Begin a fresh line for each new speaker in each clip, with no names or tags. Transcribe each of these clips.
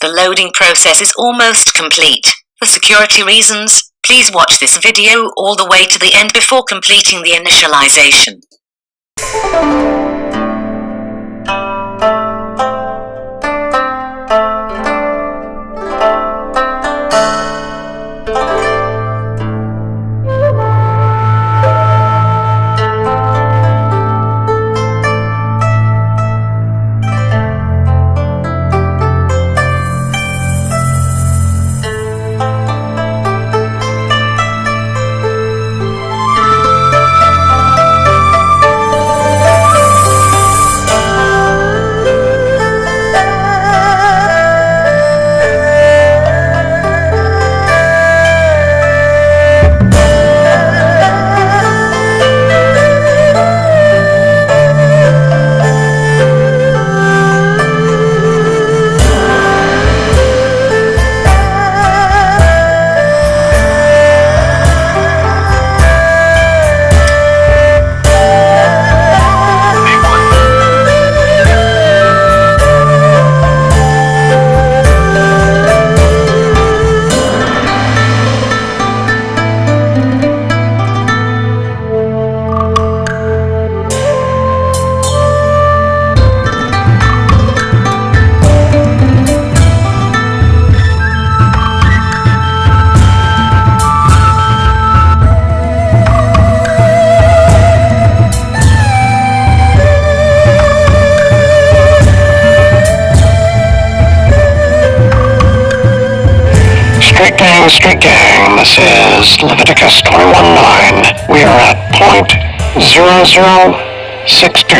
The loading process is almost complete. For security reasons, please watch this video all the way to the end before completing the initialization.
Street Gang, this is Leviticus 21.9. We are at point zero zero six two.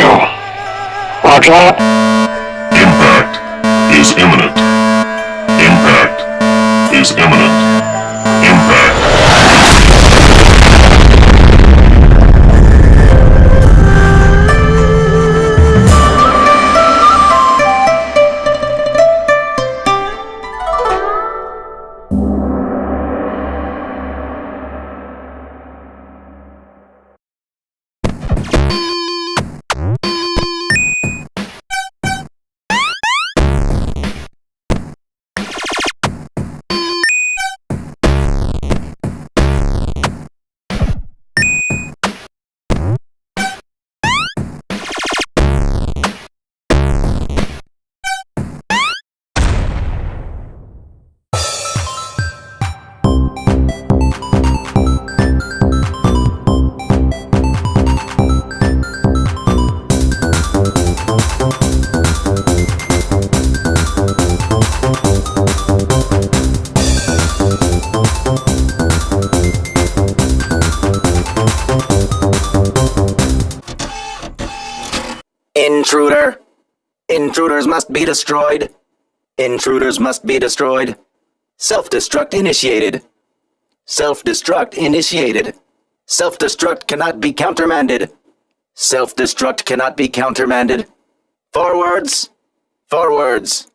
Roger that.
Impact is imminent. Impact is imminent.
Intruder! Intruders must be destroyed. Intruders must be destroyed. Self-destruct initiated. Self-destruct initiated. Self-destruct cannot be countermanded. Self-destruct cannot be countermanded. Forwards! Forwards!